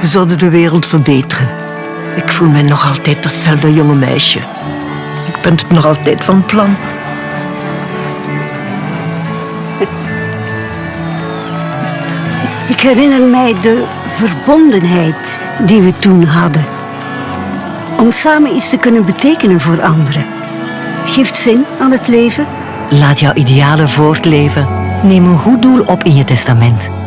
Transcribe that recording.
We zouden de wereld verbeteren. Ik voel me nog altijd datzelfde jonge meisje. Ik ben het nog altijd van plan. Ik herinner mij de verbondenheid die we toen hadden. Om samen iets te kunnen betekenen voor anderen. Het geeft zin aan het leven. Laat jouw idealen voortleven. Neem een goed doel op in je testament.